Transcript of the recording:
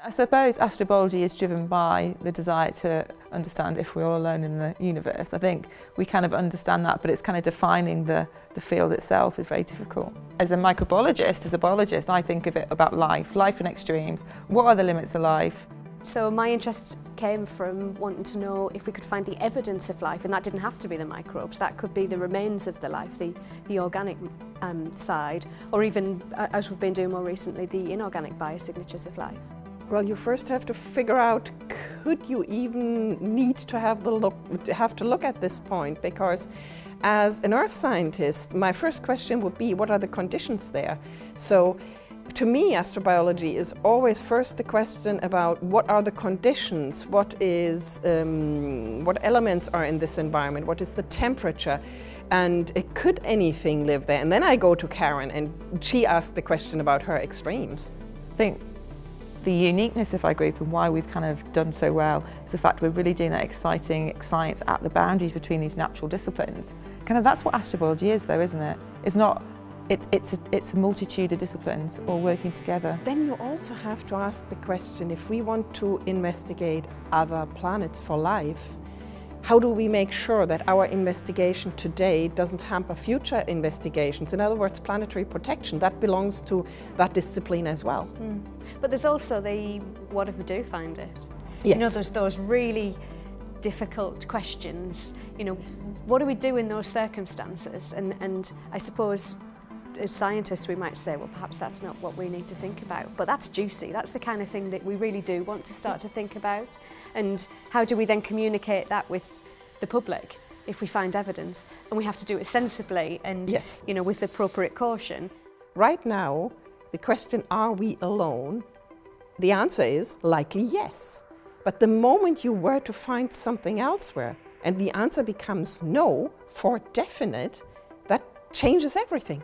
I suppose astrobiology is driven by the desire to understand if we're all alone in the universe. I think we kind of understand that, but it's kind of defining the, the field itself is very difficult. As a microbiologist, as a biologist, I think of it about life, life in extremes. What are the limits of life? So my interest came from wanting to know if we could find the evidence of life, and that didn't have to be the microbes, that could be the remains of the life, the, the organic um, side, or even, uh, as we've been doing more recently, the inorganic biosignatures of life. Well, you first have to figure out, could you even need to have, the look, have to look at this point? Because as an earth scientist, my first question would be, what are the conditions there? So to me, astrobiology is always first the question about what are the conditions, what is, um, what elements are in this environment, what is the temperature, and could anything live there? And then I go to Karen and she asked the question about her extremes. I think the uniqueness of our group and why we've kind of done so well is the fact we're really doing that exciting science at the boundaries between these natural disciplines. Kind of that's what astrobiology is though, isn't it? It's not it's, it's, a, it's a multitude of disciplines all working together. Then you also have to ask the question, if we want to investigate other planets for life, how do we make sure that our investigation today doesn't hamper future investigations? In other words, planetary protection, that belongs to that discipline as well. Mm. But there's also the, what if we do find it? Yes. You know, there's those really difficult questions. You know, what do we do in those circumstances? And, and I suppose as scientists we might say, well perhaps that's not what we need to think about. But that's juicy, that's the kind of thing that we really do want to start yes. to think about. And how do we then communicate that with the public if we find evidence? And we have to do it sensibly and yes. you know, with appropriate caution. Right now, the question, are we alone? The answer is likely yes. But the moment you were to find something elsewhere and the answer becomes no, for definite, that changes everything.